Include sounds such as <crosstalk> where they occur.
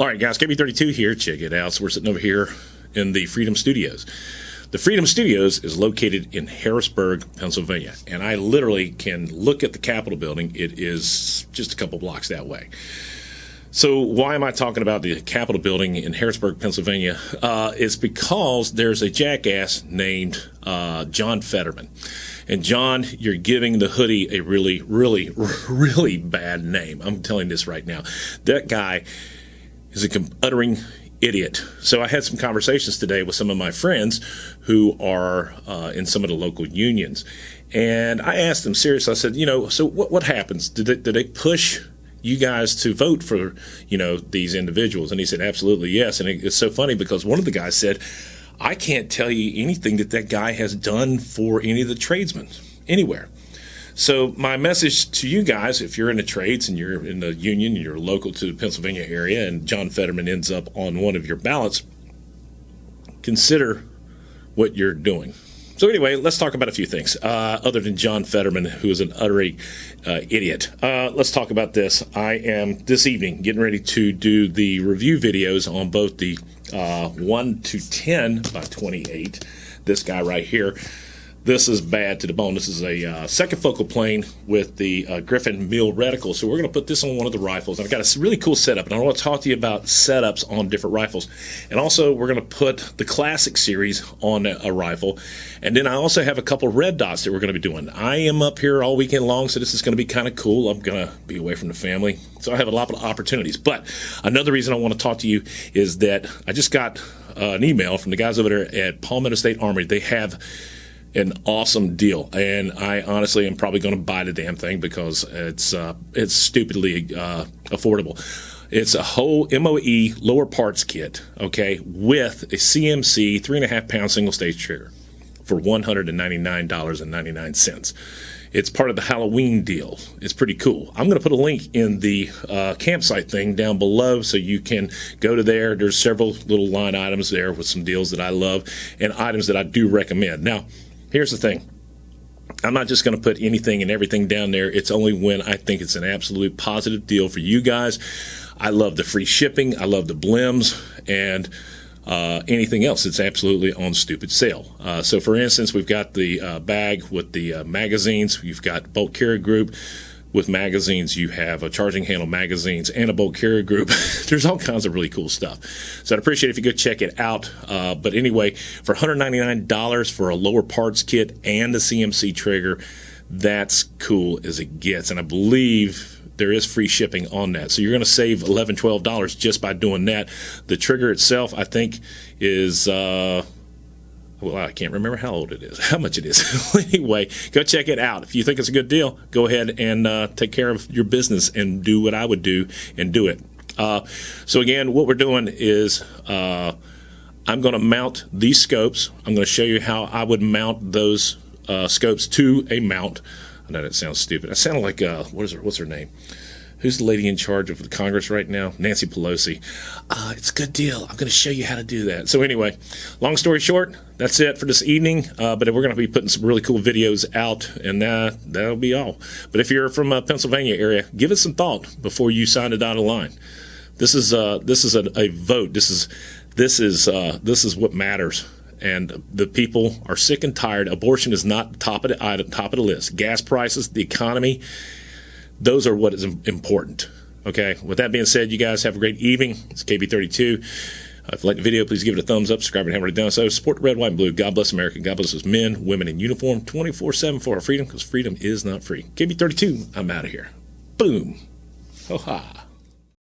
All right, guys, KB32 here. Check it out. So we're sitting over here in the Freedom Studios. The Freedom Studios is located in Harrisburg, Pennsylvania, and I literally can look at the Capitol building. It is just a couple blocks that way. So why am I talking about the Capitol building in Harrisburg, Pennsylvania? Uh, it's because there's a jackass named uh, John Fetterman. And John, you're giving the hoodie a really, really, <laughs> really bad name. I'm telling this right now. That guy is a uttering idiot. So I had some conversations today with some of my friends who are uh, in some of the local unions. And I asked them seriously, I said, you know, so what, what happens? Did they, did they push you guys to vote for, you know, these individuals? And he said, absolutely yes. And it's so funny because one of the guys said, I can't tell you anything that that guy has done for any of the tradesmen anywhere. So my message to you guys, if you're in the trades and you're in the union, and you're local to the Pennsylvania area, and John Fetterman ends up on one of your ballots, consider what you're doing. So anyway, let's talk about a few things uh, other than John Fetterman, who is an utter uh, idiot. Uh, let's talk about this. I am this evening getting ready to do the review videos on both the uh, 1 to 10 by 28. This guy right here this is bad to the bone. This is a uh, second focal plane with the uh, Griffin MIL reticle. So we're going to put this on one of the rifles. And I've got a really cool setup, and I want to talk to you about setups on different rifles. And also, we're going to put the Classic series on a, a rifle. And then I also have a couple red dots that we're going to be doing. I am up here all weekend long, so this is going to be kind of cool. I'm going to be away from the family, so I have a lot of opportunities. But another reason I want to talk to you is that I just got uh, an email from the guys over there at Palmetto State Armory. They have an awesome deal, and I honestly am probably going to buy the damn thing because it's uh, it's stupidly uh, affordable. It's a whole MOE lower parts kit, okay, with a CMC three and a half pound single stage trigger for one hundred and ninety nine dollars and ninety nine cents. It's part of the Halloween deal. It's pretty cool. I'm going to put a link in the uh, campsite thing down below so you can go to there. There's several little line items there with some deals that I love and items that I do recommend. Now, Here's the thing. I'm not just going to put anything and everything down there. It's only when I think it's an absolute positive deal for you guys. I love the free shipping. I love the blims and uh, anything else It's absolutely on stupid sale. Uh, so, for instance, we've got the uh, bag with the uh, magazines. You've got Bolt Carry Group with magazines. You have a charging handle magazines and a bolt carrier group. <laughs> There's all kinds of really cool stuff. So I'd appreciate if you go check it out. Uh, but anyway, for $199 for a lower parts kit and a CMC trigger, that's cool as it gets. And I believe there is free shipping on that. So you're going to save $11, $12 just by doing that. The trigger itself, I think, is. Uh, well, I can't remember how old it is, <laughs> how much it is. <laughs> anyway, go check it out. If you think it's a good deal, go ahead and uh, take care of your business and do what I would do and do it. Uh, so again, what we're doing is uh, I'm going to mount these scopes. I'm going to show you how I would mount those uh, scopes to a mount. I know that sounds stupid. I sound like uh, what is her? What's her name? Who's the lady in charge of the Congress right now? Nancy Pelosi. Uh, it's a good deal. I'm going to show you how to do that. So, anyway, long story short, that's it for this evening. Uh, but we're going to be putting some really cool videos out, and uh, that'll be all. But if you're from a Pennsylvania area, give it some thought before you sign the dotted line. This is uh, this is a, a, vote. This is this is uh, this is what matters and the people are sick and tired. Abortion is not top of the top of the list. Gas prices, the economy, those are what is important. Okay. With that being said, you guys have a great evening. It's KB32. Uh, if you like the video, please give it a thumbs up. Subscribe and haven't already done so. Support the red, white, and blue. God bless America. God bless us men, women in uniform, 24 7 for our freedom because freedom is not free. KB32, I'm out of here. Boom. Ho ha.